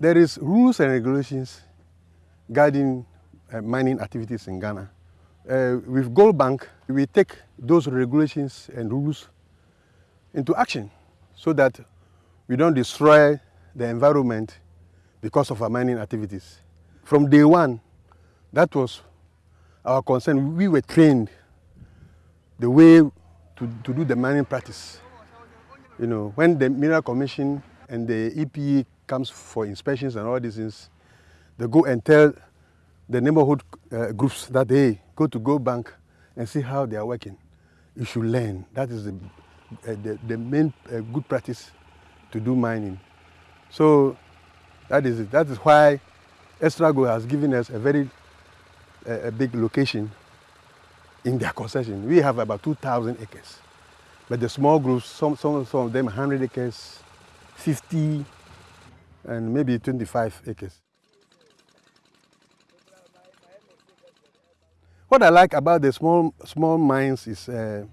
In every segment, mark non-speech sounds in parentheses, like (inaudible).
There is rules and regulations guiding uh, mining activities in Ghana. Uh, with Gold Bank, we take those regulations and rules into action so that we don't destroy the environment because of our mining activities. From day one, that was our concern. We were trained the way to, to do the mining practice. You know, when the Mineral Commission and the EPA comes for inspections and all these things, they go and tell the neighborhood uh, groups that, they go to Go Bank and see how they are working. You should learn. That is the, uh, the, the, main uh, good practice to do mining. So that is it. That is why Estrago has given us a very a big location in their concession. We have about 2,000 acres. But the small groups, some, some, some of them 100 acres, 50, and maybe 25 acres. What I like about the small, small mines is uh,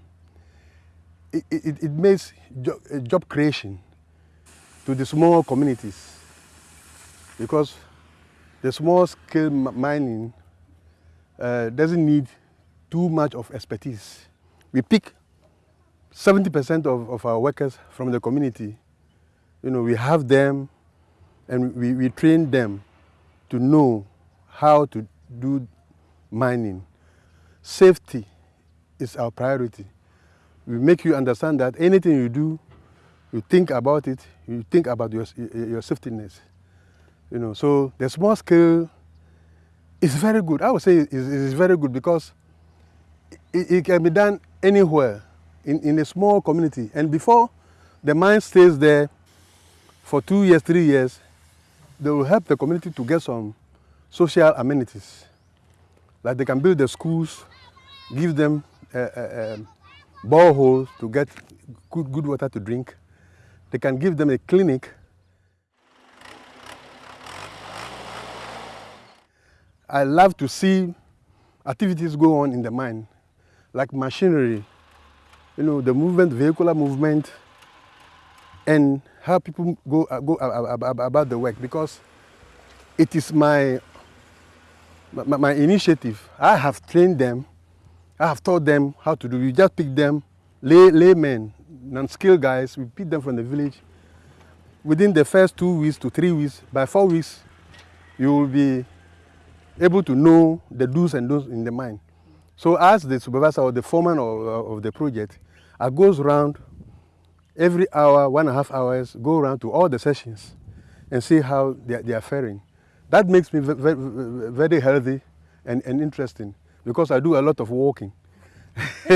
it, it, it, makes job, uh, job creation to the small communities because the small scale mining uh, doesn't need too much of expertise. We pick 70% of, of our workers from the community. You know, we have them and we, we train them to know how to do mining. Safety is our priority. We make you understand that anything you do, you think about it, you think about your, your safetyness. You know, so the small scale is very good. I would say it's, it's very good because it, it, can be done anywhere in, in a small community. And before the mine stays there for two years, three years, they will help the community to get some social amenities. Like they can build the schools, give them uh, uh, um, a, a, a borehole to get good, good water to drink. They can give them a clinic. I love to see activities go on in the mine, like machinery, you know, the movement, vehicular movement, and how people go, uh, go about the work because it is my, my, my initiative. I have trained them, I have taught them how to do. We just pick them, lay, laymen, non-skilled guys, we pick them from the village. Within the first two weeks to three weeks, by four weeks, you will be able to know the do's and don'ts in the mine. So as the supervisor or the foreman of, uh, of the project, I goes around every hour, one and a half hours, go around to all the sessions and see how they, they are faring. That makes me very, very healthy and, and interesting because I do a lot of walking. (laughs)